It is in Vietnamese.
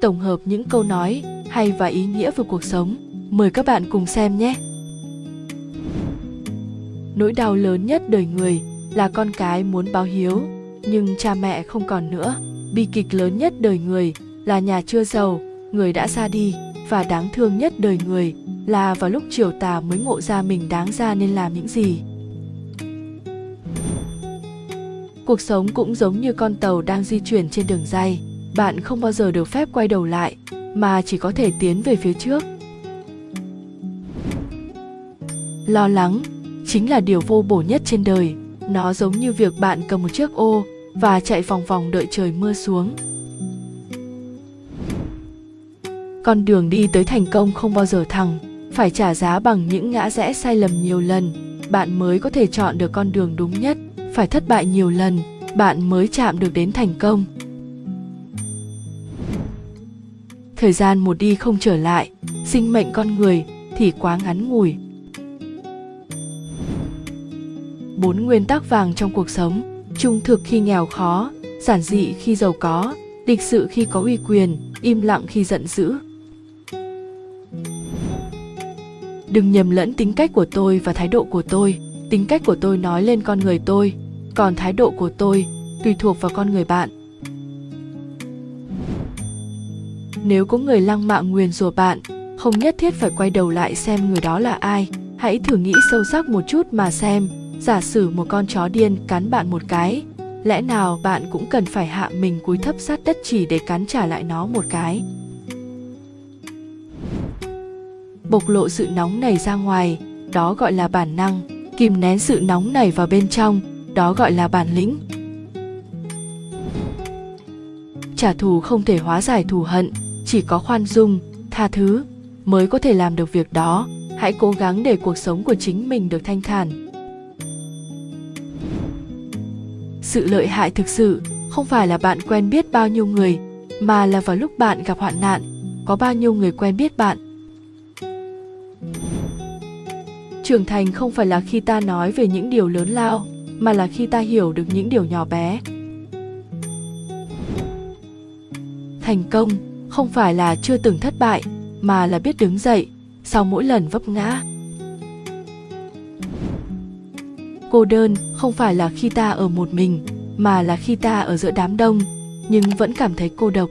tổng hợp những câu nói hay và ý nghĩa về cuộc sống. Mời các bạn cùng xem nhé. Nỗi đau lớn nhất đời người là con cái muốn báo hiếu, nhưng cha mẹ không còn nữa. Bi kịch lớn nhất đời người là nhà chưa giàu, người đã ra đi và đáng thương nhất đời người là vào lúc chiều tà mới ngộ ra mình đáng ra nên làm những gì. Cuộc sống cũng giống như con tàu đang di chuyển trên đường dây, bạn không bao giờ được phép quay đầu lại mà chỉ có thể tiến về phía trước. Lo lắng chính là điều vô bổ nhất trên đời, nó giống như việc bạn cầm một chiếc ô và chạy vòng vòng đợi trời mưa xuống. Con đường đi tới thành công không bao giờ thẳng, phải trả giá bằng những ngã rẽ sai lầm nhiều lần, bạn mới có thể chọn được con đường đúng nhất, phải thất bại nhiều lần, bạn mới chạm được đến thành công. Thời gian một đi không trở lại, sinh mệnh con người thì quá ngắn ngủi. Bốn nguyên tắc vàng trong cuộc sống, trung thực khi nghèo khó, giản dị khi giàu có, lịch sự khi có uy quyền, im lặng khi giận dữ. đừng nhầm lẫn tính cách của tôi và thái độ của tôi tính cách của tôi nói lên con người tôi còn thái độ của tôi tùy thuộc vào con người bạn nếu có người lăng mạ nguyền rủa bạn, không nhất thiết phải quay đầu lại xem người đó là ai. Hãy thử nghĩ sâu sắc một chút mà xem. Giả sử một con chó điên cắn bạn một cái, lẽ nào bạn cũng cần phải hạ mình cúi thấp sát đất chỉ để cắn trả lại nó một cái? Bộc lộ sự nóng này ra ngoài, đó gọi là bản năng. Kìm nén sự nóng này vào bên trong, đó gọi là bản lĩnh. Trả thù không thể hóa giải thù hận chỉ có khoan dung, tha thứ mới có thể làm được việc đó. Hãy cố gắng để cuộc sống của chính mình được thanh thản. Sự lợi hại thực sự không phải là bạn quen biết bao nhiêu người, mà là vào lúc bạn gặp hoạn nạn, có bao nhiêu người quen biết bạn. Trưởng thành không phải là khi ta nói về những điều lớn lao, mà là khi ta hiểu được những điều nhỏ bé. Thành công không phải là chưa từng thất bại, mà là biết đứng dậy, sau mỗi lần vấp ngã. Cô đơn không phải là khi ta ở một mình, mà là khi ta ở giữa đám đông, nhưng vẫn cảm thấy cô độc.